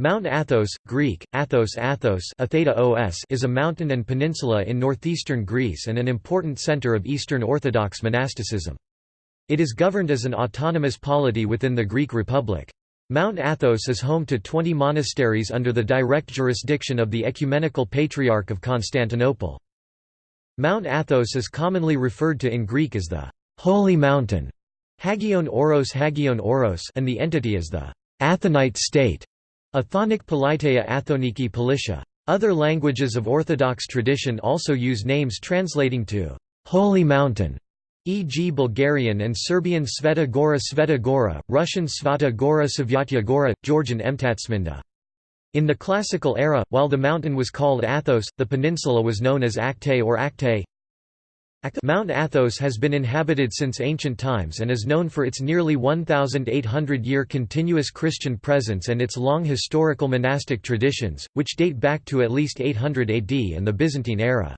Mount Athos, Greek, Athos Athos is a mountain and peninsula in northeastern Greece and an important center of Eastern Orthodox monasticism. It is governed as an autonomous polity within the Greek Republic. Mount Athos is home to 20 monasteries under the direct jurisdiction of the Ecumenical Patriarch of Constantinople. Mount Athos is commonly referred to in Greek as the «Holy Mountain» Hagion Oros Hagion Oros and the entity as the «Athonite state» Athonic Politeia Athoniki Politia. Other languages of Orthodox tradition also use names translating to «Holy Mountain», e.g. Bulgarian and Serbian Sveta Gora Sveta Gora, Russian Svata Gora Savyatya Gora, Georgian Emtatsminda. In the classical era, while the mountain was called Athos, the peninsula was known as Acte or Acte. Mount Athos has been inhabited since ancient times and is known for its nearly 1,800-year continuous Christian presence and its long historical monastic traditions, which date back to at least 800 AD and the Byzantine era.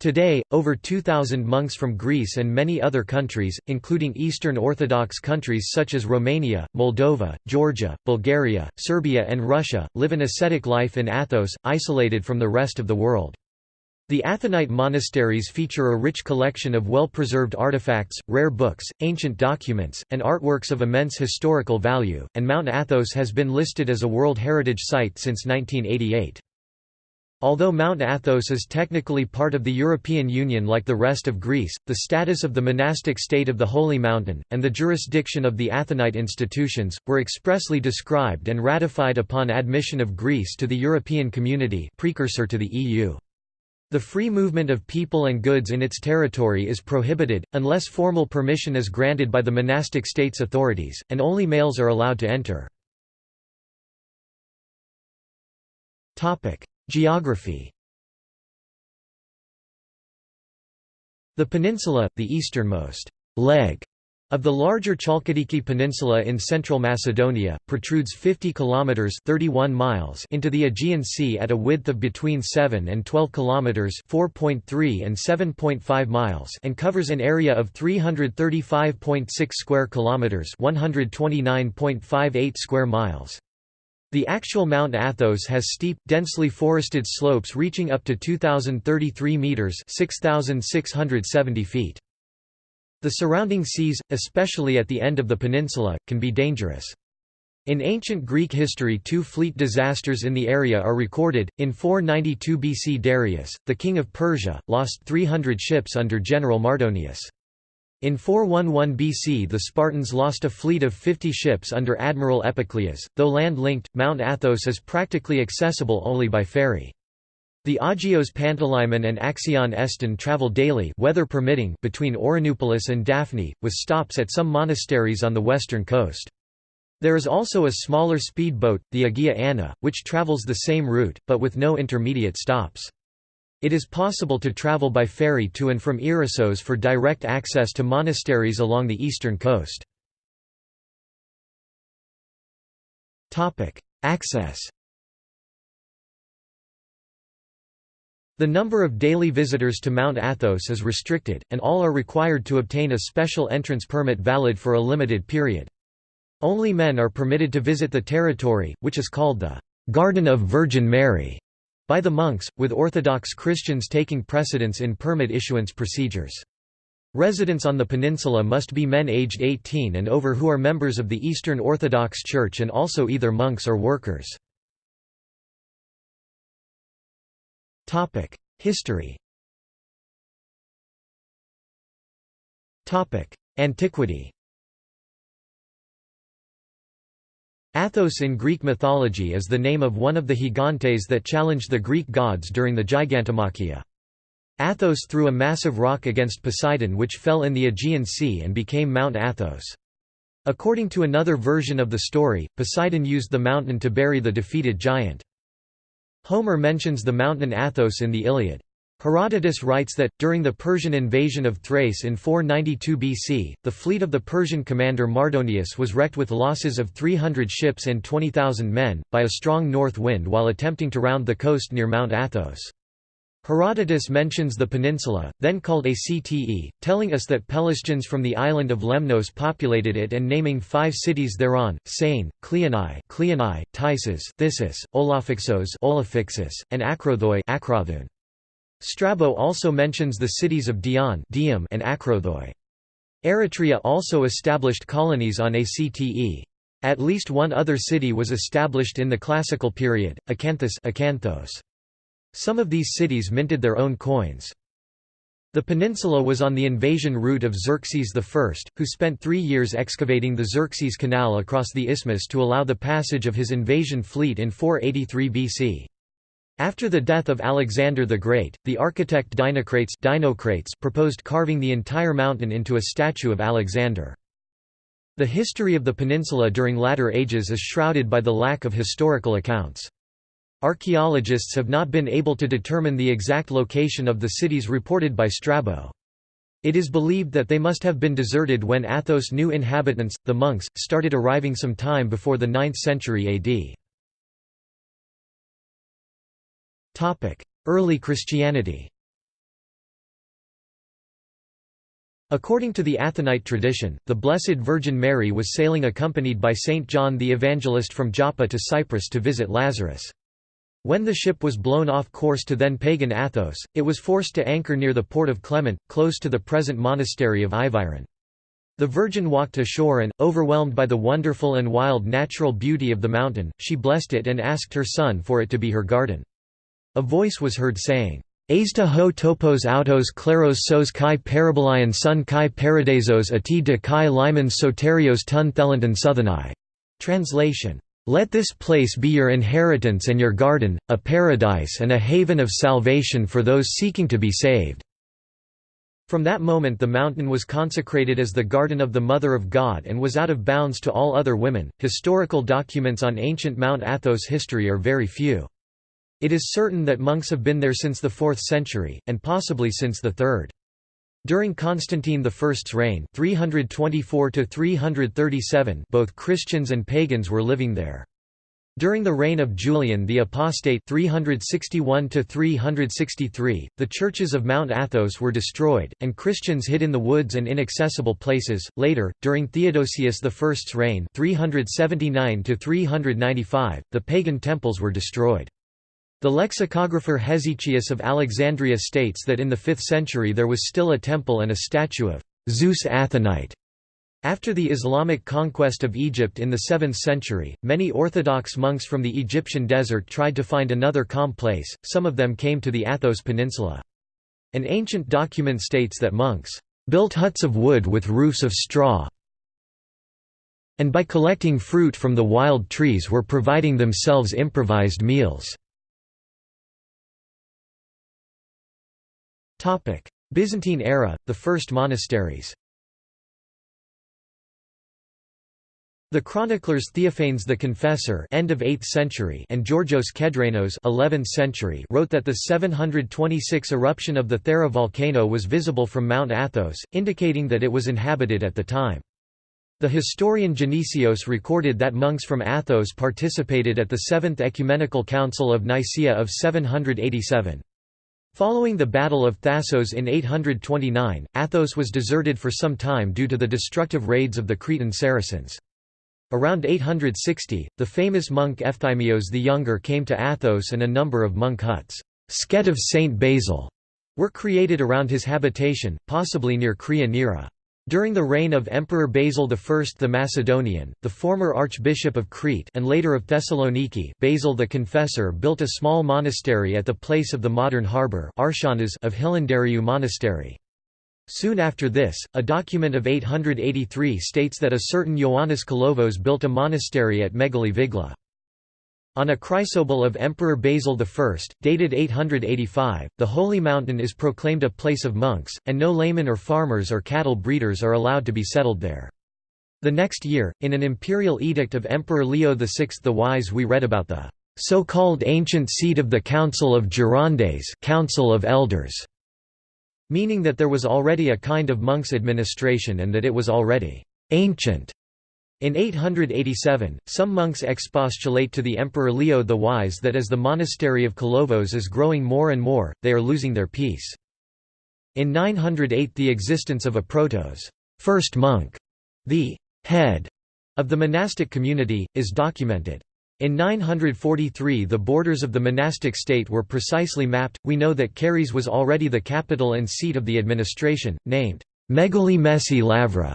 Today, over 2,000 monks from Greece and many other countries, including Eastern Orthodox countries such as Romania, Moldova, Georgia, Bulgaria, Serbia and Russia, live an ascetic life in Athos, isolated from the rest of the world. The Athonite monasteries feature a rich collection of well-preserved artifacts, rare books, ancient documents, and artworks of immense historical value, and Mount Athos has been listed as a World Heritage Site since 1988. Although Mount Athos is technically part of the European Union like the rest of Greece, the status of the monastic state of the Holy Mountain, and the jurisdiction of the Athonite institutions, were expressly described and ratified upon admission of Greece to the European Community precursor to the EU. The free movement of people and goods in its territory is prohibited, unless formal permission is granted by the monastic state's authorities, and only males are allowed to enter. Geography The peninsula, the easternmost leg of the larger Chalkidiki Peninsula in central Macedonia, protrudes 50 kilometers (31 miles) into the Aegean Sea at a width of between 7 and 12 kilometers (4.3 and 7.5 miles) and covers an area of 335.6 square kilometers (129.58 square miles). The actual Mount Athos has steep, densely forested slopes reaching up to 2033 meters (6670 feet). The surrounding seas, especially at the end of the peninsula, can be dangerous. In ancient Greek history two fleet disasters in the area are recorded. In 492 BC Darius, the king of Persia, lost 300 ships under General Mardonius. In 411 BC the Spartans lost a fleet of 50 ships under Admiral Epicleius. Though land-linked, Mount Athos is practically accessible only by ferry. The Agios Panteleimon and Axion Eston travel daily weather permitting between Ouranoupolis and Daphne, with stops at some monasteries on the western coast. There is also a smaller speedboat, the Agia Anna, which travels the same route, but with no intermediate stops. It is possible to travel by ferry to and from Ierissos for direct access to monasteries along the eastern coast. Access The number of daily visitors to Mount Athos is restricted, and all are required to obtain a special entrance permit valid for a limited period. Only men are permitted to visit the territory, which is called the Garden of Virgin Mary by the monks, with Orthodox Christians taking precedence in permit issuance procedures. Residents on the peninsula must be men aged 18 and over who are members of the Eastern Orthodox Church and also either monks or workers. History Antiquity Athos in Greek mythology is the name of one of the gigantes that challenged the Greek gods during the Gigantomachia. Athos threw a massive rock against Poseidon which fell in the Aegean Sea and became Mount Athos. According to another version of the story, Poseidon used the mountain to bury the defeated giant. Homer mentions the mountain Athos in the Iliad. Herodotus writes that, during the Persian invasion of Thrace in 492 BC, the fleet of the Persian commander Mardonius was wrecked with losses of 300 ships and 20,000 men, by a strong north wind while attempting to round the coast near Mount Athos. Herodotus mentions the peninsula, then called Acte, telling us that Pelasgians from the island of Lemnos populated it and naming five cities thereon, Sane, Cleonae, Cleonae Tisus, Thissus, Olophyxos Olophyxus, and Acrothoi Acrothun. Strabo also mentions the cities of Dion Dium and Acrothoi. Eretria also established colonies on Acte. At least one other city was established in the classical period, Acanthus Acanthos. Some of these cities minted their own coins. The peninsula was on the invasion route of Xerxes I, who spent three years excavating the Xerxes Canal across the isthmus to allow the passage of his invasion fleet in 483 BC. After the death of Alexander the Great, the architect Dinocrates, Dinocrates proposed carving the entire mountain into a statue of Alexander. The history of the peninsula during latter ages is shrouded by the lack of historical accounts. Archaeologists have not been able to determine the exact location of the cities reported by Strabo. It is believed that they must have been deserted when Athos' new inhabitants, the monks, started arriving some time before the 9th century AD. Early Christianity According to the Athonite tradition, the Blessed Virgin Mary was sailing accompanied by Saint John the Evangelist from Joppa to Cyprus to visit Lazarus. When the ship was blown off course to then pagan Athos, it was forced to anchor near the port of Clement, close to the present monastery of Iviron. The Virgin walked ashore and, overwhelmed by the wonderful and wild natural beauty of the mountain, she blessed it and asked her son for it to be her garden. A voice was heard saying, Aista ho topos autos claros sos kai parabolion sun kai paradisos ati de kai limon soterios tun thelanton southanai. Translation let this place be your inheritance and your garden, a paradise and a haven of salvation for those seeking to be saved." From that moment the mountain was consecrated as the garden of the Mother of God and was out of bounds to all other women. Historical documents on ancient Mount Athos history are very few. It is certain that monks have been there since the 4th century, and possibly since the 3rd. During Constantine I's reign 324 both Christians and pagans were living there. During the reign of Julian the Apostate 361 the churches of Mount Athos were destroyed, and Christians hid in the woods and inaccessible places. Later, during Theodosius I's reign 379 the pagan temples were destroyed. The lexicographer Hesychius of Alexandria states that in the 5th century there was still a temple and a statue of Zeus Athonite. After the Islamic conquest of Egypt in the 7th century, many Orthodox monks from the Egyptian desert tried to find another calm place, some of them came to the Athos Peninsula. An ancient document states that monks built huts of wood with roofs of straw and by collecting fruit from the wild trees were providing themselves improvised meals. Byzantine era, the first monasteries The chroniclers Theophanes the Confessor end of 8th century and Georgios Kedrenos 11th century wrote that the 726 eruption of the Thera volcano was visible from Mount Athos, indicating that it was inhabited at the time. The historian Genesios recorded that monks from Athos participated at the Seventh Ecumenical Council of Nicaea of 787. Following the Battle of Thassos in 829, Athos was deserted for some time due to the destructive raids of the Cretan Saracens. Around 860, the famous monk Efthymios the Younger came to Athos and a number of monk huts, Sket of Saint Basil, were created around his habitation, possibly near Kria Nera. During the reign of Emperor Basil I the Macedonian, the former Archbishop of Crete and later of Thessaloniki Basil the Confessor built a small monastery at the place of the modern harbour of Hilandariou Monastery. Soon after this, a document of 883 states that a certain Ioannis Kalovos built a monastery at Megali Vigla. On a chrysobull of Emperor Basil I, dated 885, the Holy Mountain is proclaimed a place of monks, and no laymen or farmers or cattle breeders are allowed to be settled there. The next year, in an imperial edict of Emperor Leo VI the Wise we read about the so-called ancient seat of the Council of Gerontes Council of Elders", meaning that there was already a kind of monks' administration and that it was already «ancient» In 887, some monks expostulate to the Emperor Leo the Wise that as the monastery of Kolovos is growing more and more, they are losing their peace. In 908 the existence of a protos first monk, the head of the monastic community, is documented. In 943 the borders of the monastic state were precisely mapped, we know that Karyes was already the capital and seat of the administration, named Megali Messi Lavra,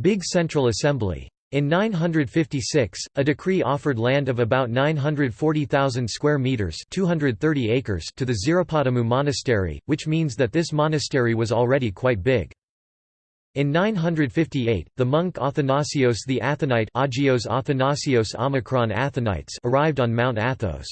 Big Central Assembly. In 956, a decree offered land of about 940,000 square meters (230 acres) to the Xiropotamou monastery, which means that this monastery was already quite big. In 958, the monk Athanasios the Athonite Agios Athanasios Omicron Athonites arrived on Mount Athos.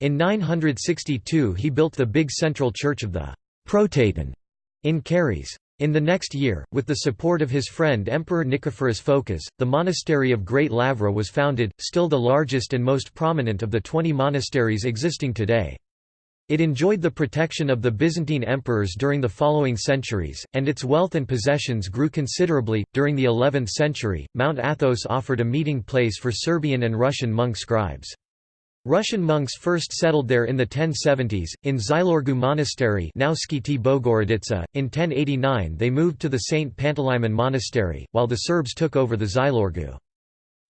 In 962 he built the big central church of the Protaton in Karyes. In the next year, with the support of his friend Emperor Nicephorus Phocas, the monastery of Great Lavra was founded, still the largest and most prominent of the twenty monasteries existing today. It enjoyed the protection of the Byzantine emperors during the following centuries, and its wealth and possessions grew considerably. During the 11th century, Mount Athos offered a meeting place for Serbian and Russian monk scribes. Russian monks first settled there in the 1070s, in Xylourgou Monastery now Skiti Bogorodica. .In 1089 they moved to the St. Panteleimon Monastery, while the Serbs took over the Xylourgou.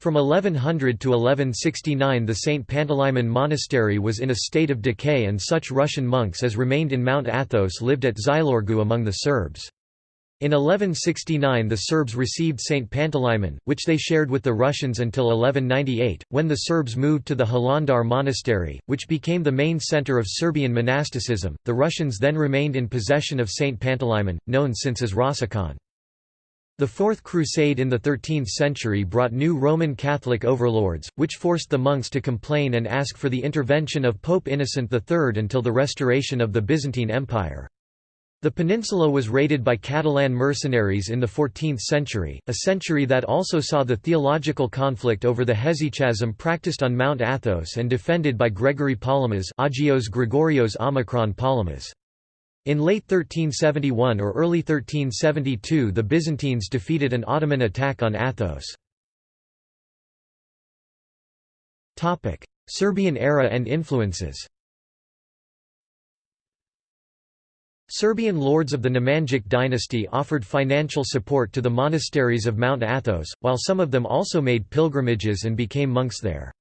From 1100 to 1169 the St. Panteleimon Monastery was in a state of decay and such Russian monks as remained in Mount Athos lived at Xylourgou among the Serbs. In 1169 the Serbs received St. Panteleimon, which they shared with the Russians until 1198, when the Serbs moved to the Hilandar monastery, which became the main center of Serbian monasticism. The Russians then remained in possession of St. Panteleimon, known since as Rossikon. The Fourth Crusade in the 13th century brought new Roman Catholic overlords, which forced the monks to complain and ask for the intervention of Pope Innocent III until the restoration of the Byzantine Empire. The peninsula was raided by Catalan mercenaries in the 14th century, a century that also saw the theological conflict over the hesychasm practiced on Mount Athos and defended by Gregory Palamas Agios Gregorios Omicron Palamas. In late 1371 or early 1372 the Byzantines defeated an Ottoman attack on Athos. Serbian era and influences Serbian lords of the Nemanjic dynasty offered financial support to the monasteries of Mount Athos, while some of them also made pilgrimages and became monks there.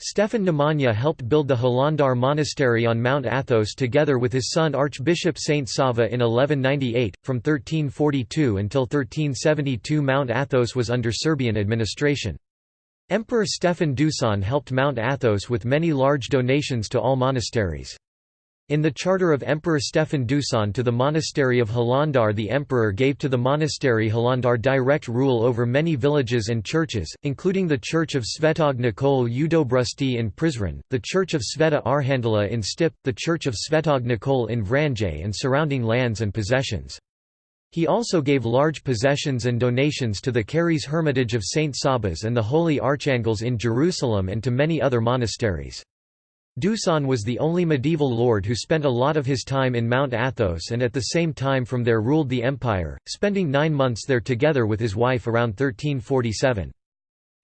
Stefan Nemanja helped build the Hilandar monastery on Mount Athos together with his son Archbishop Saint Sava in 1198. From 1342 until 1372 Mount Athos was under Serbian administration. Emperor Stefan Dusan helped Mount Athos with many large donations to all monasteries. In the charter of Emperor Stefan Dusan to the monastery of Hilandar the emperor gave to the monastery Hilandar direct rule over many villages and churches, including the church of Svetog Nikol Udobrusti in Prizren, the church of Sveta Arhandela in Stip, the church of Svetog Nikol in Vranje and surrounding lands and possessions. He also gave large possessions and donations to the Karyes Hermitage of Saint Sabas and the Holy Archangels in Jerusalem and to many other monasteries. Dusan was the only medieval lord who spent a lot of his time in Mount Athos and at the same time from there ruled the empire, spending nine months there together with his wife around 1347.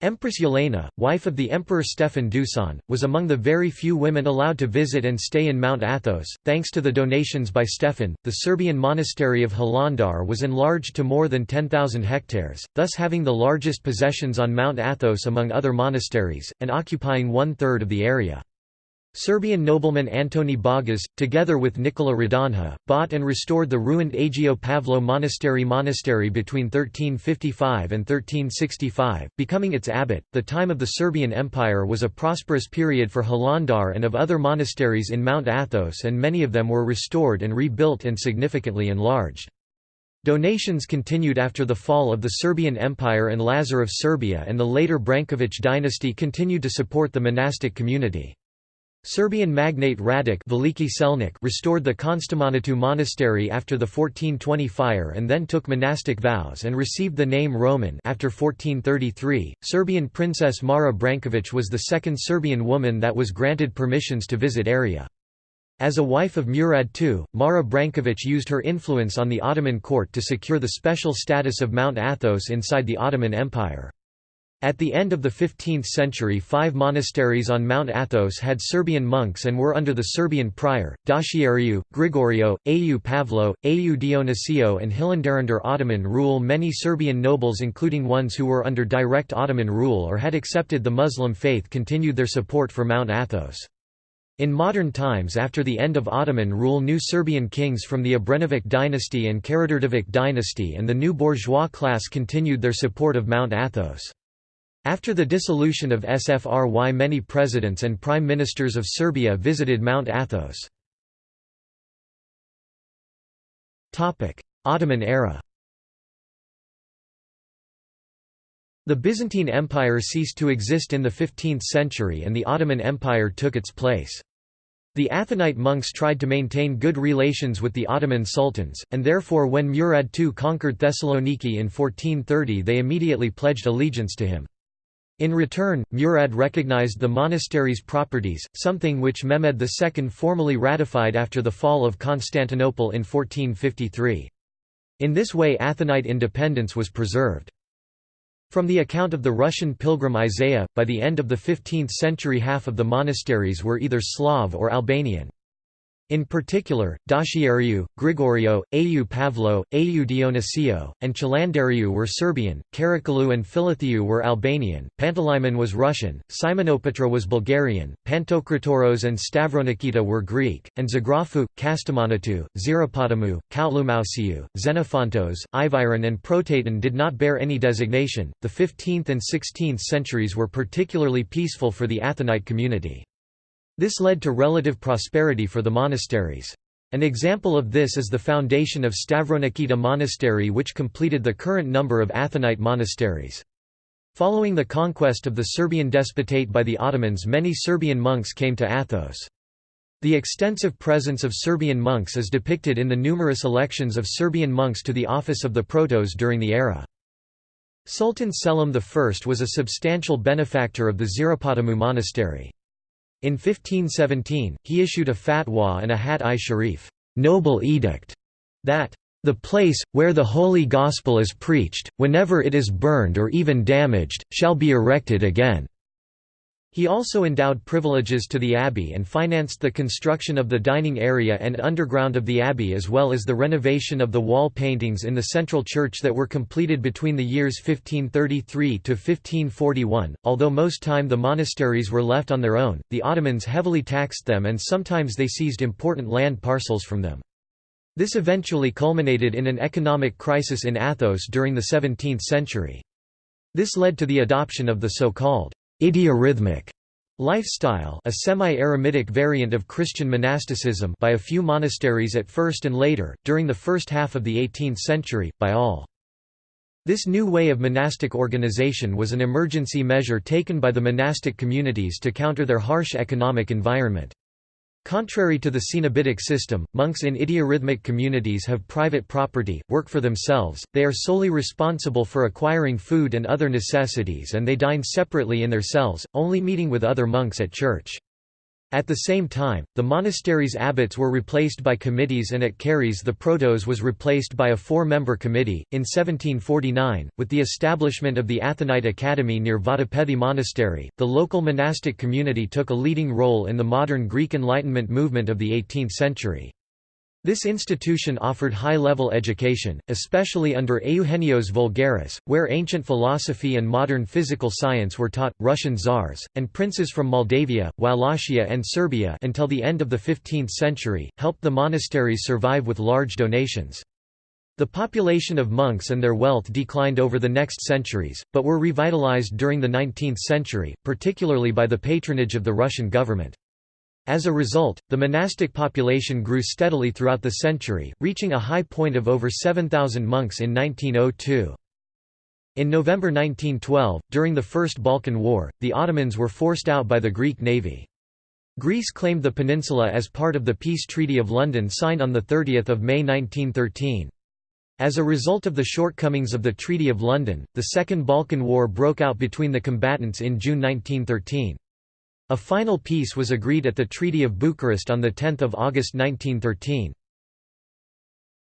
Empress Yelena, wife of the Emperor Stefan Dusan, was among the very few women allowed to visit and stay in Mount Athos. Thanks to the donations by Stefan, the Serbian monastery of Hilandar was enlarged to more than 10,000 hectares, thus having the largest possessions on Mount Athos among other monasteries, and occupying one third of the area. Serbian nobleman Antoni Bagas, together with Nikola Radonja, bought and restored the ruined Agio Pavlo Monastery monastery between 1355 and 1365, becoming its abbot. The time of the Serbian Empire was a prosperous period for Hilandar and of other monasteries in Mount Athos, and many of them were restored and rebuilt and significantly enlarged. Donations continued after the fall of the Serbian Empire and Lazar of Serbia and the later Brankovic dynasty continued to support the monastic community. Serbian magnate Radic restored the Konstamanatu monastery after the 1420 fire and then took monastic vows and received the name Roman after 1433. Serbian princess Mara Brankovic was the second Serbian woman that was granted permissions to visit area. As a wife of Murad II, Mara Brankovic used her influence on the Ottoman court to secure the special status of Mount Athos inside the Ottoman Empire. At the end of the 15th century five monasteries on Mount Athos had Serbian monks and were under the Serbian prior, Docheiariou, Grigorio, Au Pavlo, Au Dionisio and Hilandarunder Ottoman rule many Serbian nobles including ones who were under direct Ottoman rule or had accepted the Muslim faith continued their support for Mount Athos. In modern times after the end of Ottoman rule new Serbian kings from the Obrenović dynasty and Karađorđević dynasty and the new bourgeois class continued their support of Mount Athos. After the dissolution of SFRY many presidents and prime ministers of Serbia visited Mount Athos. Ottoman era The Byzantine Empire ceased to exist in the 15th century and the Ottoman Empire took its place. The Athonite monks tried to maintain good relations with the Ottoman sultans, and therefore when Murad II conquered Thessaloniki in 1430 they immediately pledged allegiance to him. In return, Murad recognized the monastery's properties, something which Mehmed II formally ratified after the fall of Constantinople in 1453. In this way Athonite independence was preserved. From the account of the Russian pilgrim Isaiah, by the end of the 15th century half of the monasteries were either Slav or Albanian. In particular, Docheiariou, Grigorio, Au Pavlo, Au Dionisio, and Chalandariu were Serbian, Karakallou and Philotheu were Albanian, Panteleimon was Russian, Simonopetra was Bulgarian, Pantokratoros and Stavronikita were Greek, and Zografou, Kastamonatu, Xiropotamou, Koutloumousiou, Xenophontos, Iviron and Protaton did not bear any designation. The 15th and 16th centuries were particularly peaceful for the Athonite community. This led to relative prosperity for the monasteries. An example of this is the foundation of Stavronikita Monastery which completed the current number of Athonite monasteries. Following the conquest of the Serbian despotate by the Ottomans many Serbian monks came to Athos. The extensive presence of Serbian monks is depicted in the numerous elections of Serbian monks to the office of the protos during the era. Sultan Selim I was a substantial benefactor of the Xiropotamou monastery. In 1517, he issued a fatwa and a hat-i-sharif noble edict", that the place, where the Holy Gospel is preached, whenever it is burned or even damaged, shall be erected again. He also endowed privileges to the abbey and financed the construction of the dining area and underground of the abbey as well as the renovation of the wall paintings in the central church that were completed between the years 1533 to 1541. Although most time the monasteries were left on their own, the Ottomans heavily taxed them and sometimes they seized important land parcels from them. This eventually culminated in an economic crisis in Athos during the 17th century. This led to the adoption of the so-called Idiorhythmic lifestyle a semi-eremitic variant of Christian monasticism by a few monasteries at first and later, during the first half of the 18th century, by all. This new way of monastic organization was an emergency measure taken by the monastic communities to counter their harsh economic environment. Contrary to the Cenobitic system, monks in idiorhythmic communities have private property, work for themselves, they are solely responsible for acquiring food and other necessities and they dine separately in their cells, only meeting with other monks at church. At the same time, the monastery's abbots were replaced by committees and at Karyes the protos was replaced by a four-member committee. In 1749, with the establishment of the Athonite Academy near Vatopedi Monastery, the local monastic community took a leading role in the modern Greek Enlightenment movement of the 18th century. This institution offered high-level education, especially under Eugenios Voulgaris, where ancient philosophy and modern physical science were taught. Russian czars and princes from Moldavia, Wallachia, and Serbia until the end of the 15th century helped the monasteries survive with large donations. The population of monks and their wealth declined over the next centuries, but were revitalized during the 19th century, particularly by the patronage of the Russian government. As a result, the monastic population grew steadily throughout the century, reaching a high point of over 7,000 monks in 1902. In November 1912, during the First Balkan War, the Ottomans were forced out by the Greek navy. Greece claimed the peninsula as part of the Peace Treaty of London signed on 30 May 1913. As a result of the shortcomings of the Treaty of London, the Second Balkan War broke out between the combatants in June 1913. A final peace was agreed at the Treaty of Bucharest on 10 August 1913.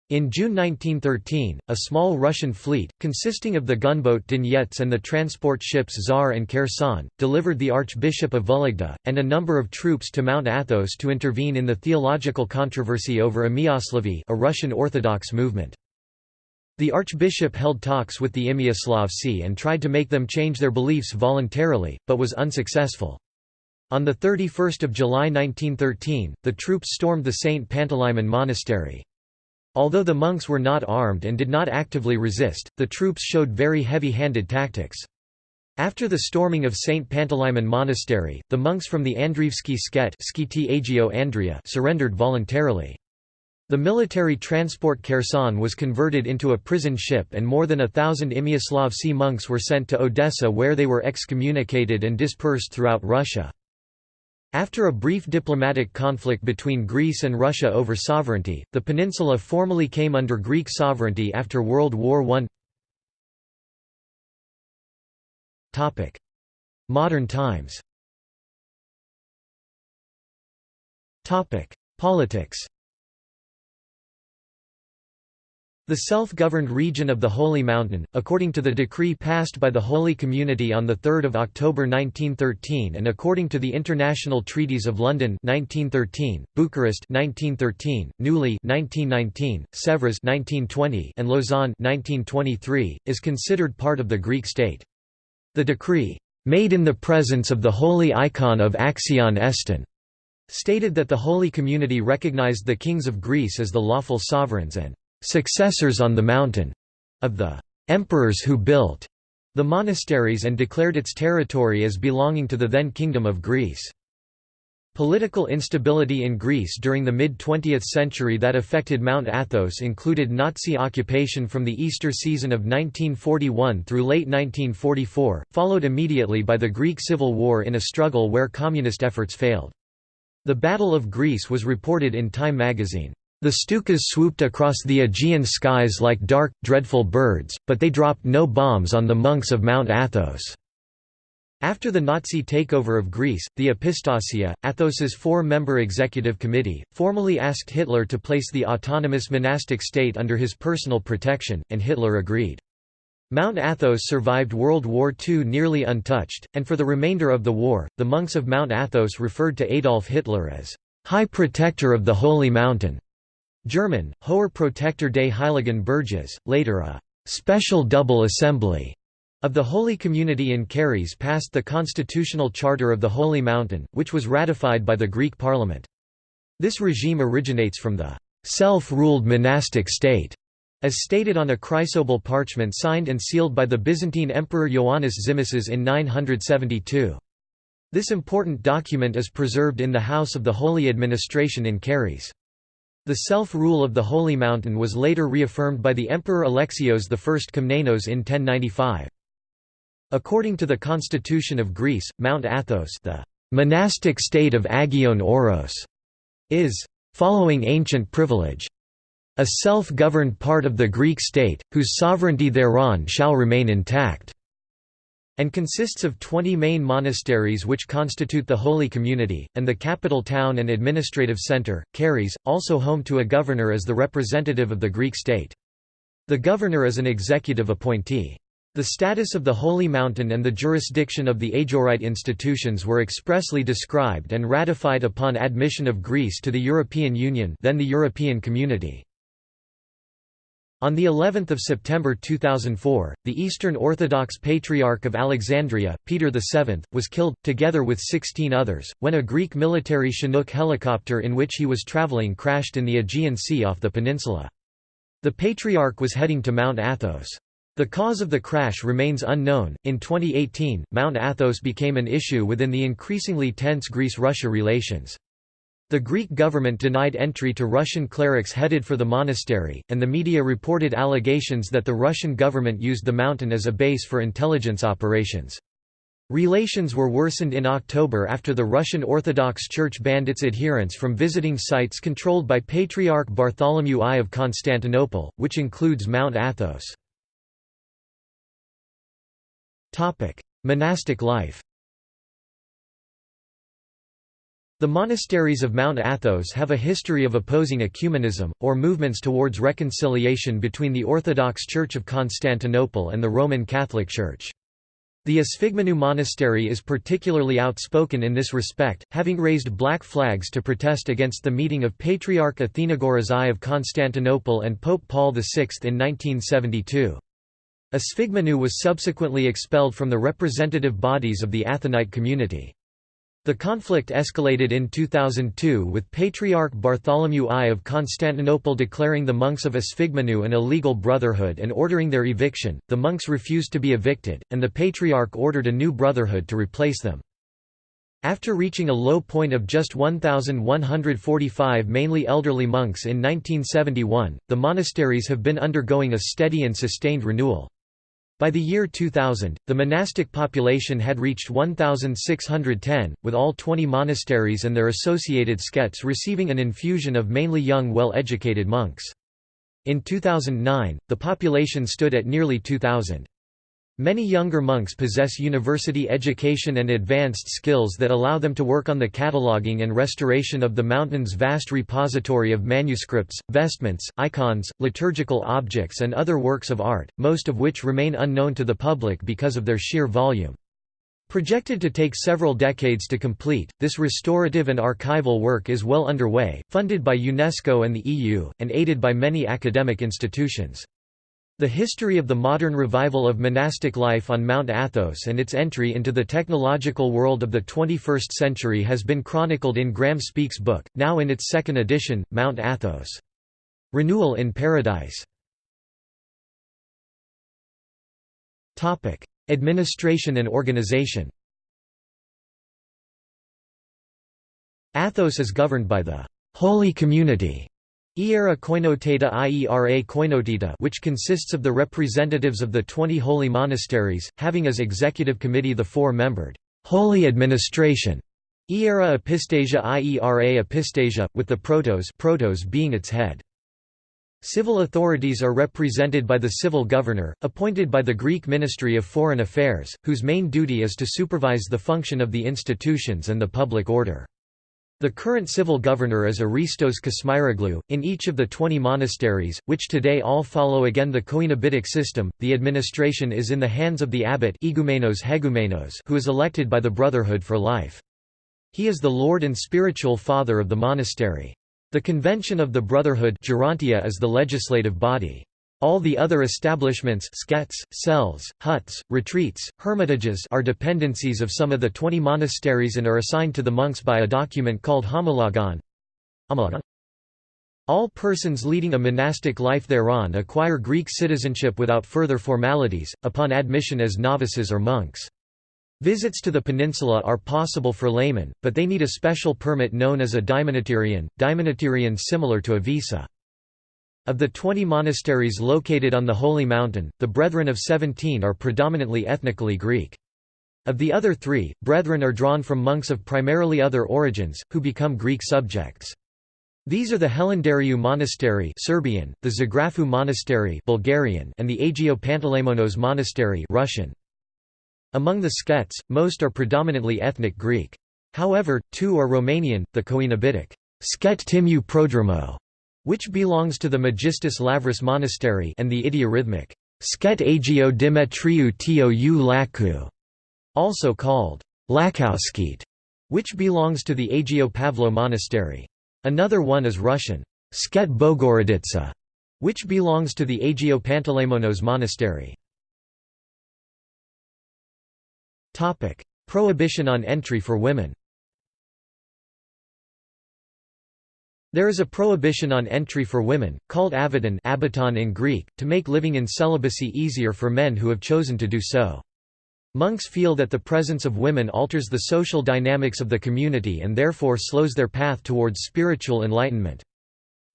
In June 1913, a small Russian fleet, consisting of the gunboat Donets and the transport ships Tsar and Kherson, delivered the Archbishop of Vologda, and a number of troops to Mount Athos to intervene in the theological controversy over Amiaslavy a Russian Orthodox movement. The archbishop held talks with the Imiaslavci and tried to make them change their beliefs voluntarily, but was unsuccessful. On 31 July 1913, the troops stormed the St. Panteleimon monastery. Although the monks were not armed and did not actively resist, the troops showed very heavy-handed tactics. After the storming of St. Panteleimon Monastery, the monks from the Andrievsky Sket surrendered voluntarily. The military transport Kherson was converted into a prison ship and more than a thousand Imiaslavci monks were sent to Odessa where they were excommunicated and dispersed throughout Russia. After a brief diplomatic conflict between Greece and Russia over sovereignty, the peninsula formally came under Greek sovereignty after World War I. Modern times. Politics The self-governed region of the Holy Mountain, according to the decree passed by the Holy Community on 3 October 1913 and according to the International Treaties of London 1913, Bucharest 1913, Neuilly 1919, Sèvres 1920, and Lausanne 1923, is considered part of the Greek state. The decree, "...made in the presence of the holy icon of Axion Eston," stated that the Holy Community recognized the kings of Greece as the lawful sovereigns and successors on the mountain of the emperors who built the monasteries and declared its territory as belonging to the then Kingdom of Greece. Political instability in Greece during the mid-20th century that affected Mount Athos included Nazi occupation from the Easter season of 1941 through late 1944, followed immediately by the Greek Civil War in a struggle where communist efforts failed. The Battle of Greece was reported in Time magazine. The Stukas swooped across the Aegean skies like dark, dreadful birds, but they dropped no bombs on the monks of Mount Athos. After the Nazi takeover of Greece, the Epistasia, Athos's four-member executive committee, formally asked Hitler to place the autonomous monastic state under his personal protection, and Hitler agreed. Mount Athos survived World War II nearly untouched, and for the remainder of the war, the monks of Mount Athos referred to Adolf Hitler as High Protector of the Holy Mountain. German, Hoher Protektor des Heiligen Berges, later a «special double assembly» of the Holy Community in Karyes passed the Constitutional Charter of the Holy Mountain, which was ratified by the Greek parliament. This regime originates from the «self-ruled monastic state» as stated on a chrysobull parchment signed and sealed by the Byzantine Emperor Ioannis Tzimiskes in 972. This important document is preserved in the House of the Holy Administration in Karyes. The self-rule of the Holy Mountain was later reaffirmed by the Emperor Alexios I Komnenos in 1095. According to the constitution of Greece, Mount Athos the monastic state of Agion Oros is, following ancient privilege, a self-governed part of the Greek state, whose sovereignty thereon shall remain intact and consists of 20 main monasteries which constitute the Holy Community, and the capital town and administrative centre, Karyes, also home to a governor as the representative of the Greek state. The governor is an executive appointee. The status of the Holy Mountain and the jurisdiction of the Agorite institutions were expressly described and ratified upon admission of Greece to the European Union then the European Community. On the 11th of September 2004, the Eastern Orthodox Patriarch of Alexandria, Peter VII, was killed, together with 16 others, when a Greek military Chinook helicopter in which he was traveling crashed in the Aegean Sea off the peninsula. The Patriarch was heading to Mount Athos. The cause of the crash remains unknown. In 2018, Mount Athos became an issue within the increasingly tense Greece-Russia relations. The Greek government denied entry to Russian clerics headed for the monastery, and the media reported allegations that the Russian government used the mountain as a base for intelligence operations. Relations were worsened in October after the Russian Orthodox Church banned its adherents from visiting sites controlled by Patriarch Bartholomew I of Constantinople, which includes Mount Athos. Monastic life The monasteries of Mount Athos have a history of opposing ecumenism, or movements towards reconciliation between the Orthodox Church of Constantinople and the Roman Catholic Church. The Esphigmenou Monastery is particularly outspoken in this respect, having raised black flags to protest against the meeting of Patriarch Athenagoras I of Constantinople and Pope Paul VI in 1972. Esphigmenou was subsequently expelled from the representative bodies of the Athonite community. The conflict escalated in 2002 with Patriarch Bartholomew I of Constantinople declaring the monks of Esphigmenou an illegal brotherhood and ordering their eviction. The monks refused to be evicted, and the Patriarch ordered a new brotherhood to replace them. After reaching a low point of just 1,145 mainly elderly monks in 1971, the monasteries have been undergoing a steady and sustained renewal. By the year 2000, the monastic population had reached 1,610, with all 20 monasteries and their associated skets receiving an infusion of mainly young well-educated monks. In 2009, the population stood at nearly 2,000. Many younger monks possess university education and advanced skills that allow them to work on the cataloguing and restoration of the mountain's vast repository of manuscripts, vestments, icons, liturgical objects and other works of art, most of which remain unknown to the public because of their sheer volume. Projected to take several decades to complete, this restorative and archival work is well underway, funded by UNESCO and the EU, and aided by many academic institutions. The history of the modern revival of monastic life on Mount Athos and its entry into the technological world of the 21st century has been chronicled in Graham Speake's book, now in its second edition, Mount Athos. Renewal in Paradise Administration and organization Athos is governed by the «Holy Community» Iera Koinoteta Iera Koinotita which consists of the representatives of the 20 holy monasteries, having as executive committee the four-membered Holy Administration Iera Epistasia Iera Epistasia, with the protos, protos being its head. Civil authorities are represented by the civil governor, appointed by the Greek Ministry of Foreign Affairs, whose main duty is to supervise the function of the institutions and the public order. The current civil governor is Aristos Kosmyroglu. In each of the 20 monasteries, which today all follow again the Coenobitic system, the administration is in the hands of the abbot Igumenos Hegumenos who is elected by the Brotherhood for life. He is the lord and spiritual father of the monastery. The Convention of the Brotherhood Gerontia is the legislative body. All the other establishments skets, cells, huts, retreats, hermitages are dependencies of some of the twenty monasteries and are assigned to the monks by a document called homologon. All persons leading a monastic life thereon acquire Greek citizenship without further formalities, upon admission as novices or monks. Visits to the peninsula are possible for laymen, but they need a special permit known as a diamonitirion, diamonitirion similar to a visa. Of the 20 monasteries located on the Holy Mountain, the Brethren of Seventeen are predominantly ethnically Greek. Of the other three, Brethren are drawn from monks of primarily other origins, who become Greek subjects. These are the Hilandariou Monastery Serbian, the Zografou Monastery Bulgarian, and the Agio Panteleimonos Monastery Russian. Among the Skets, most are predominantly ethnic Greek. However, two are Romanian, the Coenobitic Sket Timiu Prodromo which belongs to the Megistis Lavras Monastery and the Idiorhythmic Sket Agio Dimitriou Tou Laku, also called Lakowskit, which belongs to the Agio Pavlo Monastery. Another one is Russian Sket Bogoroditsa, which belongs to the Agio Panteleimonos Monastery. Prohibition on entry for women There is a prohibition on entry for women, called abaton, abaton in Greek, to make living in celibacy easier for men who have chosen to do so. Monks feel that the presence of women alters the social dynamics of the community and therefore slows their path towards spiritual enlightenment.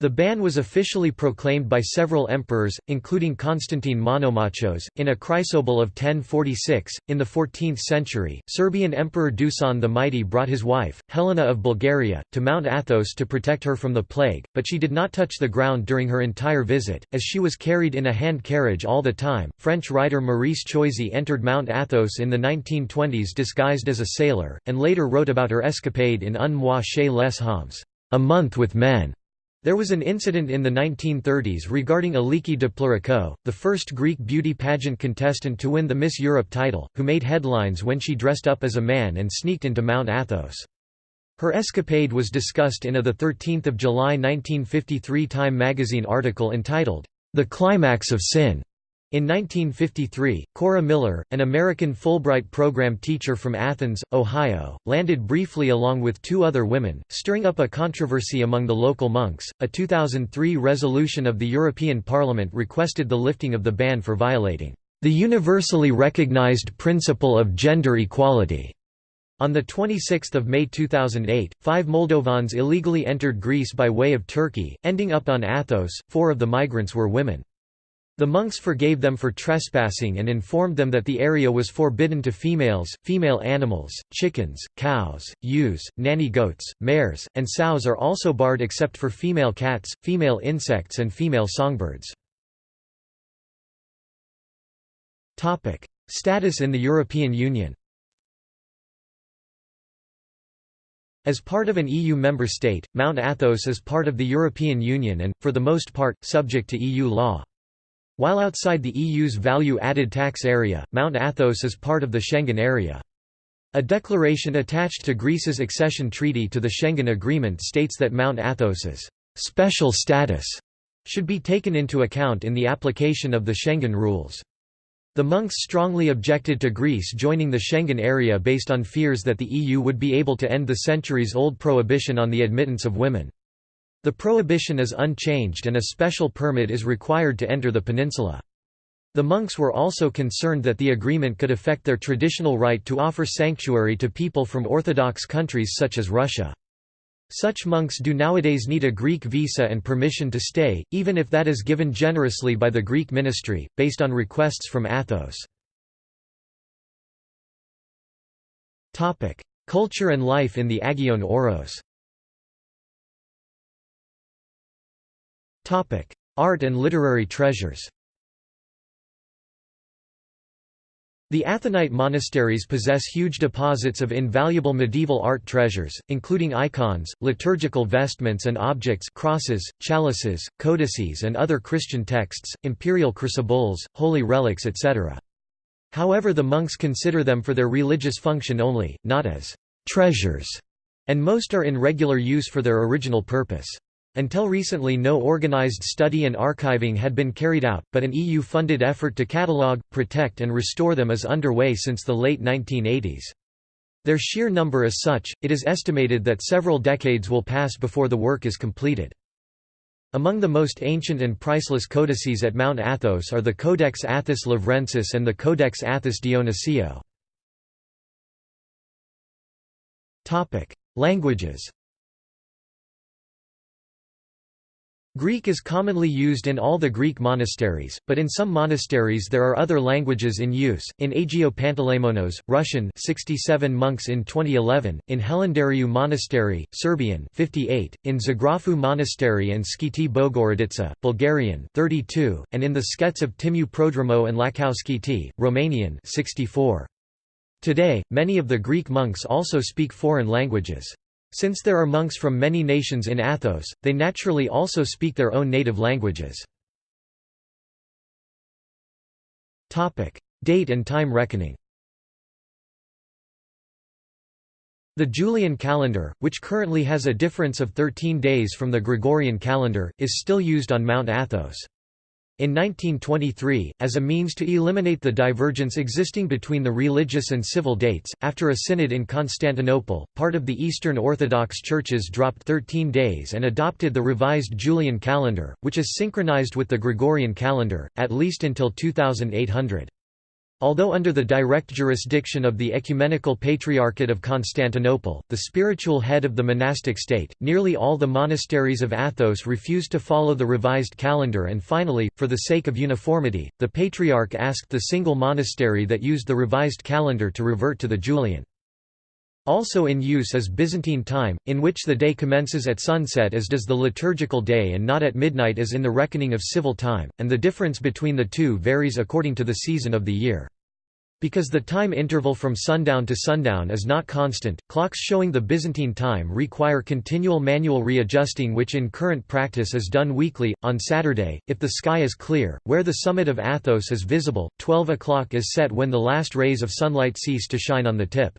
The ban was officially proclaimed by several emperors, including Constantine Monomachos, in a chrysobull of 1046. In the 14th century, Serbian Emperor Dusan the Mighty brought his wife, Helena of Bulgaria, to Mount Athos to protect her from the plague, but she did not touch the ground during her entire visit, as she was carried in a hand carriage all the time. French writer Maryse Choisy entered Mount Athos in the 1920s disguised as a sailor, and later wrote about her escapade in Un mois chez les hommes, a month with men. There was an incident in the 1930s regarding Aliki de the first Greek beauty pageant contestant to win the Miss Europe title, who made headlines when she dressed up as a man and sneaked into Mount Athos. Her escapade was discussed in a 13 July 1953 Time magazine article entitled, The Climax of Sin. In 1953, Cora Miller, an American Fulbright program teacher from Athens, Ohio, landed briefly along with two other women, stirring up a controversy among the local monks. A 2003 resolution of the European Parliament requested the lifting of the ban for violating the universally recognized principle of gender equality. On 26 May 2008, five Moldovans illegally entered Greece by way of Turkey, ending up on Athos. Four of the migrants were women. The monks forgave them for trespassing and informed them that the area was forbidden to females, female animals, chickens, cows, ewes, nanny goats, mares, and sows are also barred except for female cats, female insects and female songbirds. Status in the European Union As part of an EU member state, Mount Athos is part of the European Union and, for the most part, subject to EU law. While outside the EU's value-added tax area, Mount Athos is part of the Schengen area. A declaration attached to Greece's accession treaty to the Schengen Agreement states that Mount Athos's special status should be taken into account in the application of the Schengen rules. The monks strongly objected to Greece joining the Schengen area based on fears that the EU would be able to end the centuries-old prohibition on the admittance of women. The prohibition is unchanged and a special permit is required to enter the peninsula. The monks were also concerned that the agreement could affect their traditional right to offer sanctuary to people from Orthodox countries such as Russia. Such monks do nowadays need a Greek visa and permission to stay, even if that is given generously by the Greek ministry, based on requests from Athos. Culture and life in the Agion Oros Art and literary treasures The Athonite monasteries possess huge deposits of invaluable medieval art treasures, including icons, liturgical vestments and objects crosses, chalices, codices and other Christian texts, imperial chrysobulls, holy relics etc. However the monks consider them for their religious function only, not as «treasures», and most are in regular use for their original purpose. Until recently no organized study and archiving had been carried out, but an EU-funded effort to catalogue, protect and restore them is underway since the late 1980s. Their sheer number is such, it is estimated that several decades will pass before the work is completed. Among the most ancient and priceless codices at Mount Athos are the Codex Athos Lavrensis and the Codex Athos Dionysiou. Languages Greek is commonly used in all the Greek monasteries, but in some monasteries there are other languages in use. In Agiou Panteleimonos, Russian, 67 monks in 2011; in Hilandariou Monastery, Serbian, 58; in Zografou Monastery and Skiti Bogorodica, Bulgarian, 32; and in the Skets of Timiou Prodromou and Lakkou Skiti, Romanian, 64. Today, many of the Greek monks also speak foreign languages. Since there are monks from many nations in Athos, they naturally also speak their own native languages. Date and time reckoning The Julian calendar, which currently has a difference of 13 days from the Gregorian calendar, is still used on Mount Athos. In 1923, as a means to eliminate the divergence existing between the religious and civil dates, after a synod in Constantinople, part of the Eastern Orthodox churches dropped 13 days and adopted the revised Julian calendar, which is synchronized with the Gregorian calendar, at least until 2800. Although under the direct jurisdiction of the Ecumenical Patriarchate of Constantinople, the spiritual head of the monastic state, nearly all the monasteries of Athos refused to follow the revised calendar and finally, for the sake of uniformity, the Patriarch asked the single monastery that used the revised calendar to revert to the Julian. Also in use is Byzantine time, in which the day commences at sunset as does the liturgical day and not at midnight as in the reckoning of civil time, and the difference between the two varies according to the season of the year. Because the time interval from sundown to sundown is not constant, clocks showing the Byzantine time require continual manual readjusting which in current practice is done weekly. On Saturday, if the sky is clear, where the summit of Athos is visible, 12 o'clock is set when the last rays of sunlight cease to shine on the tip.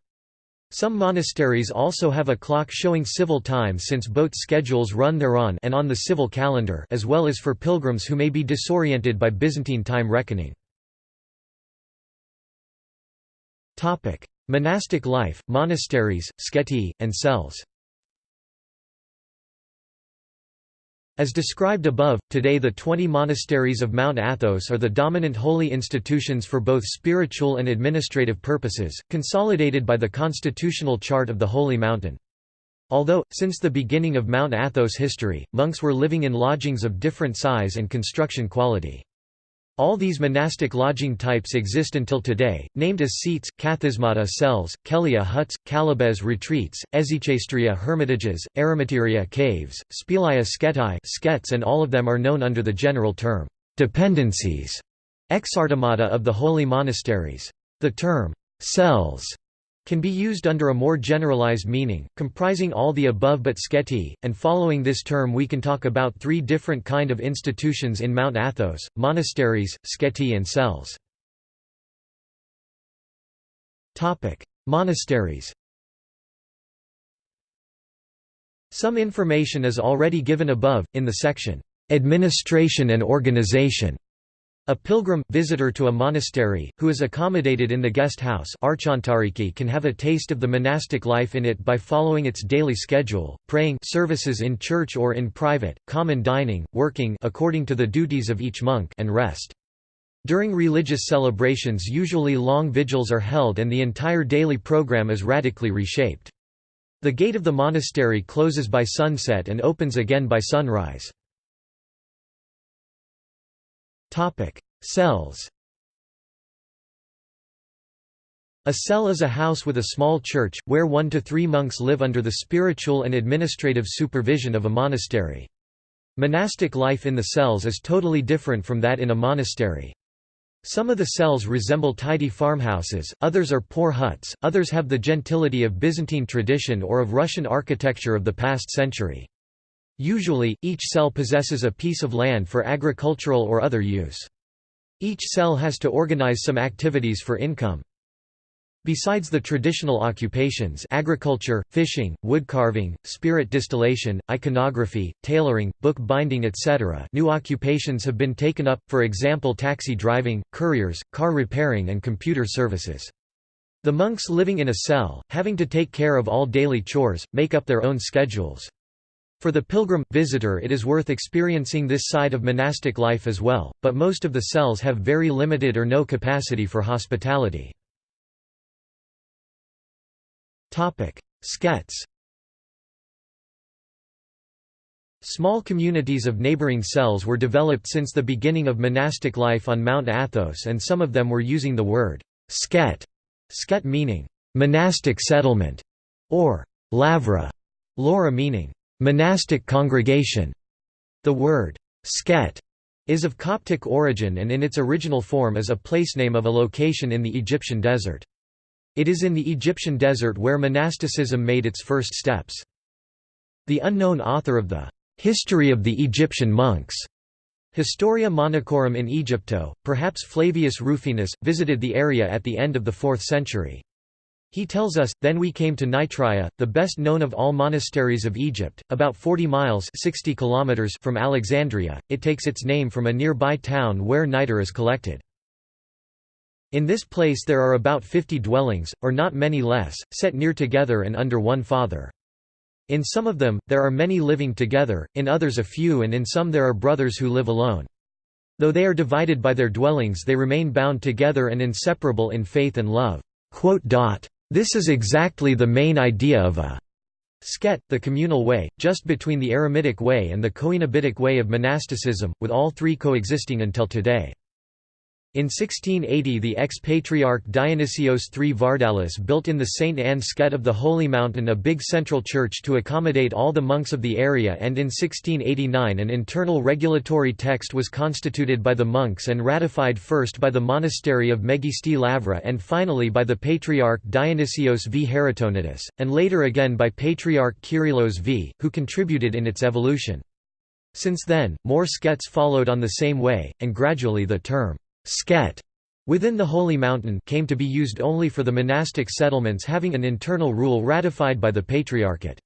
Some monasteries also have a clock showing civil time since boat schedules run thereon and on the civil calendar as well as for pilgrims who may be disoriented by Byzantine time reckoning. Monastic life, monasteries, sketi, and cells As described above, today the 20 monasteries of Mount Athos are the dominant holy institutions for both spiritual and administrative purposes, consolidated by the constitutional chart of the Holy Mountain. Although, since the beginning of Mount Athos history, monks were living in lodgings of different size and construction quality. All these monastic lodging types exist until today, named as seats, kathismata cells, kelia huts, kalyves retreats, hesychastiria hermitages, eremiteria caves, spelaea sketai skets and all of them are known under the general term, dependencies, exartemata of the holy monasteries. The term, cells can be used under a more generalized meaning, comprising all the above but sketi, and following this term we can talk about three different kind of institutions in Mount Athos, monasteries, sketi and cells. Monasteries Some information is already given above, in the section, "'Administration and Organization' A pilgrim, visitor to a monastery, who is accommodated in the guest house can have a taste of the monastic life in it by following its daily schedule, praying services in church or in private, common dining, working according to the duties of each monk and rest. During religious celebrations usually long vigils are held and the entire daily program is radically reshaped. The gate of the monastery closes by sunset and opens again by sunrise. Cells A cell is a house with a small church, where one to three monks live under the spiritual and administrative supervision of a monastery. Monastic life in the cells is totally different from that in a monastery. Some of the cells resemble tidy farmhouses, others are poor huts, others have the gentility of Byzantine tradition or of Russian architecture of the past century. Usually, each cell possesses a piece of land for agricultural or other use. Each cell has to organize some activities for income. Besides the traditional occupations agriculture, fishing, woodcarving, spirit distillation, iconography, tailoring, book binding etc. new occupations have been taken up, for example taxi driving, couriers, car repairing and computer services. The monks living in a cell, having to take care of all daily chores, make up their own schedules. For the pilgrim, visitor it is worth experiencing this side of monastic life as well, but most of the cells have very limited or no capacity for hospitality. Topic: Skets Small communities of neighboring cells were developed since the beginning of monastic life on Mount Athos and some of them were using the word «sket», sket meaning «monastic settlement» or «lavra», laura meaning monastic congregation. The word sket is of Coptic origin and in its original form is a place name of a location in the Egyptian desert. It is in the Egyptian desert where monasticism made its first steps. The unknown author of the History of the Egyptian Monks Historia Monachorum in Egypto, perhaps Flavius Rufinus, visited the area at the end of the 4th century. He tells us, then we came to Nitria, the best known of all monasteries of Egypt, about 40 miles 60 kilometers from Alexandria, it takes its name from a nearby town where niter is collected. In this place there are about 50 dwellings, or not many less, set near together and under one father. In some of them, there are many living together, in others a few and in some there are brothers who live alone. Though they are divided by their dwellings they remain bound together and inseparable in faith and love. This is exactly the main idea of a Sket, the communal way, just between the Eremitic way and the Coenobitic way of monasticism, with all three coexisting until today. In 1680 the ex-patriarch Dionysios III Vardalos built in the St. Anne Sket of the Holy Mountain a big central church to accommodate all the monks of the area and in 1689 an internal regulatory text was constituted by the monks and ratified first by the monastery of Megisti Lavra and finally by the Patriarch Dionysios V. Haritonatus, and later again by Patriarch Kyrillos V, who contributed in its evolution. Since then, more skets followed on the same way, and gradually the term Sket within the Holy Mountain came to be used only for the monastic settlements having an internal rule ratified by the Patriarchate.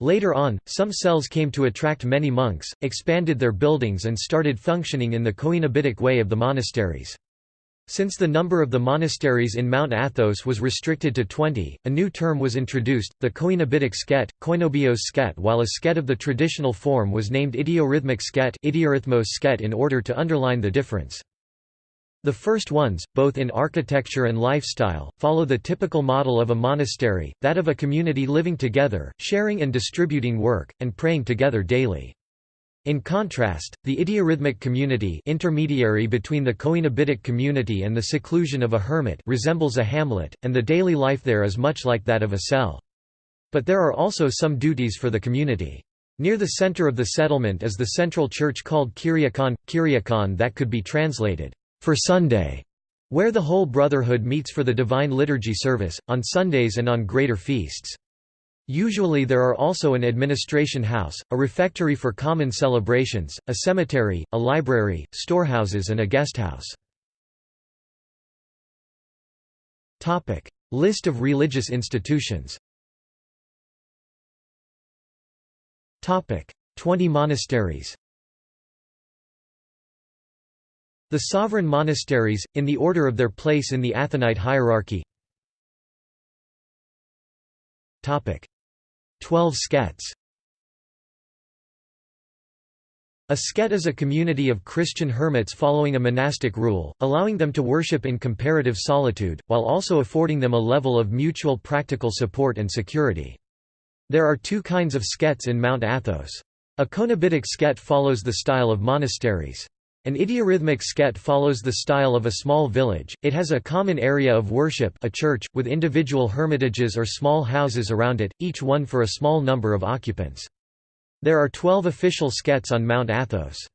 Later on, some cells came to attract many monks, expanded their buildings and started functioning in the Coenobitic way of the monasteries. Since the number of the monasteries in Mount Athos was restricted to 20, a new term was introduced, the Coenobitic sket, koinobios sket while a sket of the traditional form was named idiorhythmic sket, idiorhythmos sket in order to underline the difference. The first ones, both in architecture and lifestyle, follow the typical model of a monastery, that of a community living together, sharing and distributing work, and praying together daily. In contrast, the idiorhythmic community intermediary between the coenobitic community and the seclusion of a hermit resembles a hamlet, and the daily life there is much like that of a cell. But there are also some duties for the community. Near the center of the settlement is the central church called Kyriakon, Kyriakon that could be translated, for Sunday, where the whole brotherhood meets for the Divine Liturgy service, on Sundays and on greater feasts. Usually there are also an administration house, a refectory for common celebrations, a cemetery, a library, storehouses and a guesthouse. List of religious institutions 20 monasteries The sovereign monasteries, in the order of their place in the Athonite hierarchy Twelve skets A sket is a community of Christian hermits following a monastic rule, allowing them to worship in comparative solitude, while also affording them a level of mutual practical support and security. There are two kinds of skets in Mount Athos. A coenobitic sket follows the style of monasteries. An idiorhythmic sket follows the style of a small village, it has a common area of worship a church, with individual hermitages or small houses around it, each one for a small number of occupants. There are twelve official skets on Mount Athos.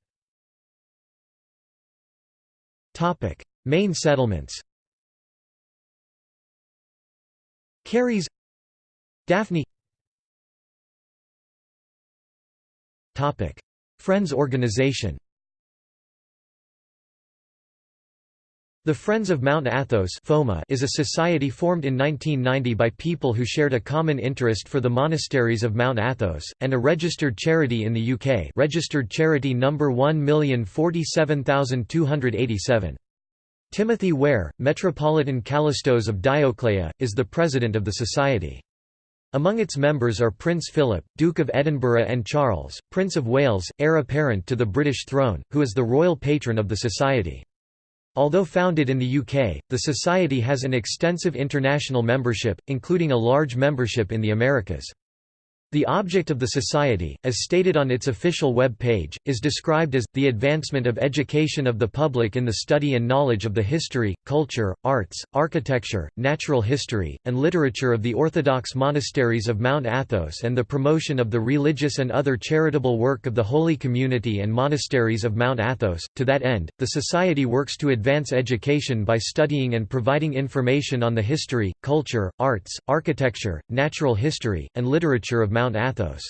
Main settlements. Karyes. Daphne. Friends organization The Friends of Mount Athos is a society formed in 1990 by people who shared a common interest for the monasteries of Mount Athos, and a registered charity in the UK registered charity number 1047287. Timothy Ware, Metropolitan Callistos of Dioclea, is the president of the society. Among its members are Prince Philip, Duke of Edinburgh and Charles, Prince of Wales, heir apparent to the British throne, who is the royal patron of the society. Although founded in the UK, the Society has an extensive international membership, including a large membership in the Americas. The object of the Society, as stated on its official web page, is described as, the advancement of education of the public in the study and knowledge of the history, culture, arts, architecture, natural history, and literature of the Orthodox monasteries of Mount Athos and the promotion of the religious and other charitable work of the Holy Community and monasteries of Mount Athos. To that end, the Society works to advance education by studying and providing information on the history, culture, arts, architecture, natural history, and literature of Mount Athos.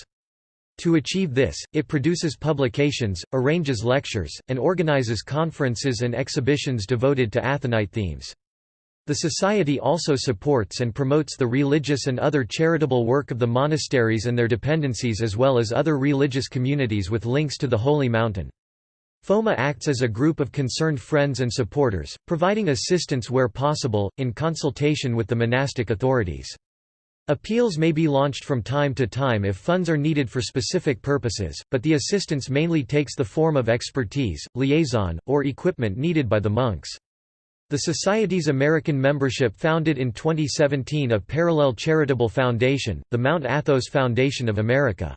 To achieve this, it produces publications, arranges lectures, and organizes conferences and exhibitions devoted to Athonite themes. The Society also supports and promotes the religious and other charitable work of the monasteries and their dependencies as well as other religious communities with links to the Holy Mountain. FOMA acts as a group of concerned friends and supporters, providing assistance where possible, in consultation with the monastic authorities. Appeals may be launched from time to time if funds are needed for specific purposes, but the assistance mainly takes the form of expertise, liaison, or equipment needed by the monks. The Society's American membership founded in 2017 a parallel charitable foundation, the Mount Athos Foundation of America.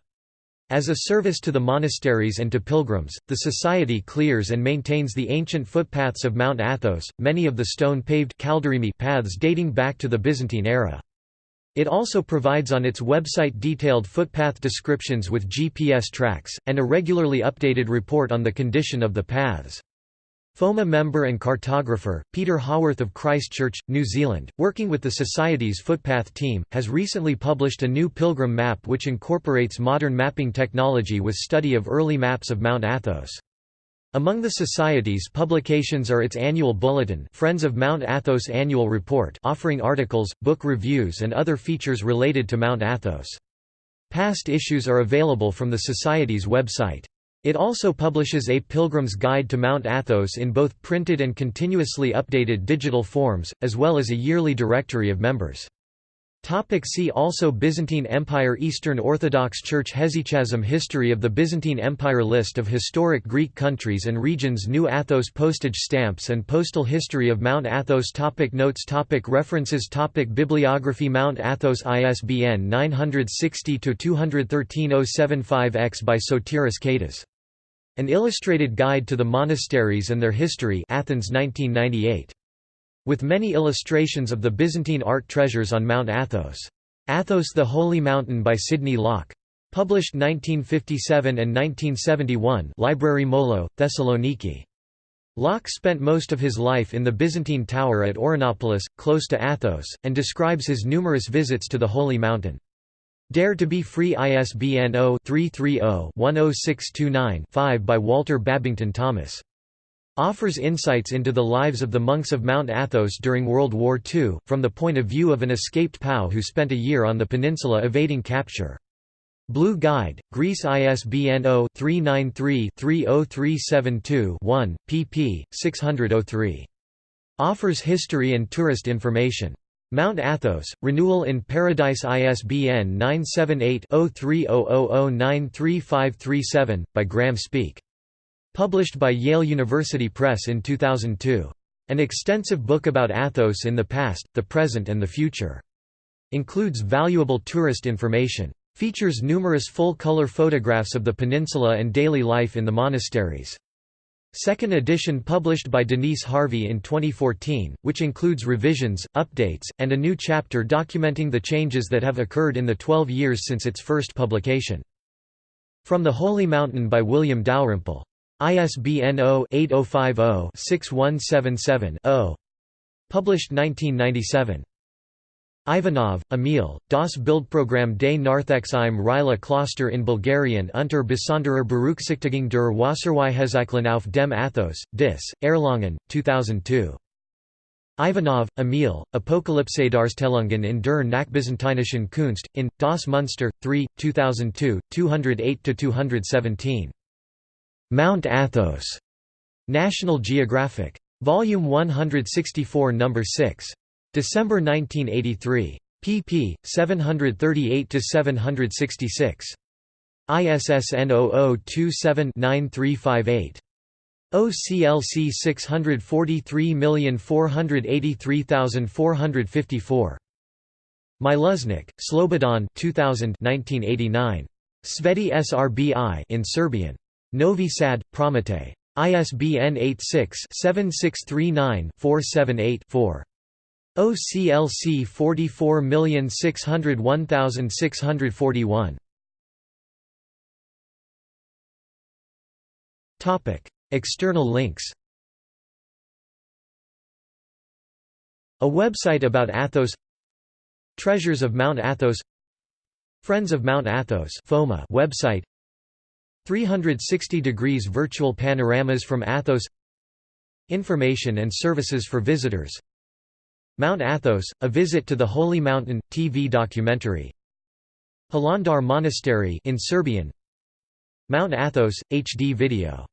As a service to the monasteries and to pilgrims, the Society clears and maintains the ancient footpaths of Mount Athos, many of the stone-paved paths dating back to the Byzantine era. It also provides on its website detailed footpath descriptions with GPS tracks, and a regularly updated report on the condition of the paths. FOMA member and cartographer, Peter Haworth of Christchurch, New Zealand, working with the Society's footpath team, has recently published a new pilgrim map which incorporates modern mapping technology with study of early maps of Mount Athos. Among the Society's publications are its annual bulletin Friends of Mount Athos Annual Report offering articles, book reviews and other features related to Mount Athos. Past issues are available from the Society's website. It also publishes a Pilgrim's Guide to Mount Athos in both printed and continuously updated digital forms, as well as a yearly directory of members. Topic see also Byzantine Empire Eastern Orthodox Church Hesychasm History of the Byzantine Empire List of historic Greek countries and regions New Athos postage stamps and postal history of Mount Athos topic Notes topic References topic Bibliography Mount Athos ISBN 960-213-075-X by Sotiris Kaitas. An Illustrated Guide to the Monasteries and Their History Athens 1998. With many illustrations of the Byzantine art treasures on Mount Athos. Athos the Holy Mountain by Sydney Loch. Published 1957 and 1971 Library Molho, Thessaloniki. Locke spent most of his life in the Byzantine tower at Ouranoupolis, close to Athos, and describes his numerous visits to the Holy Mountain. Dare to be Free ISBN 0-330-10629-5 by Walter Babington Thomas offers insights into the lives of the monks of Mount Athos during World War II, from the point of view of an escaped POW who spent a year on the peninsula evading capture. Blue Guide, Greece ISBN 0-393-30372-1, pp. 603. Offers history and tourist information. Mount Athos, Renewal in Paradise ISBN 978 0300093537, by Graham Speake. Published by Yale University Press in 2002. An extensive book about Athos in the past, the present and the future. Includes valuable tourist information. Features numerous full-color photographs of the peninsula and daily life in the monasteries. Second edition published by Denise Harvey in 2014, which includes revisions, updates, and a new chapter documenting the changes that have occurred in the 12 years since its first publication. From the Holy Mountain by William Dalrymple. ISBN 0-8050-6177-0. Published 1997. Ivanov, Emil, Das Bildprogramm des im Rila Kloster in Bulgarien unter besonderer Berücksichtigung der Wasserweihhesäcklen auf dem Athos, Dis, Erlangen, 2002. Ivanov, Emil, Apokalypsedarstellungen in der Nachbyzantinischen Kunst, in, Das Münster, 3, 2002, 208–217. Mount Athos. National Geographic. Volume 164 No. 6. December 1983. pp. 738–766. ISSN 0027-9358. OCLC 643483454. Mileusnić, Slobodan 2000 1989. Sveti SRBI in Serbian. Novi Sad, Prometej. ISBN 86-7639-478-4. OCLC 44601641. Topic: External links. A website about Athos Treasures of Mount Athos Friends of Mount Athos FOMA website 360 degrees virtual panoramas from Athos Information and services for visitors. Mount Athos, A Visit to the Holy Mountain, TV documentary. Hilandar Monastery in Serbian. Mount Athos, HD video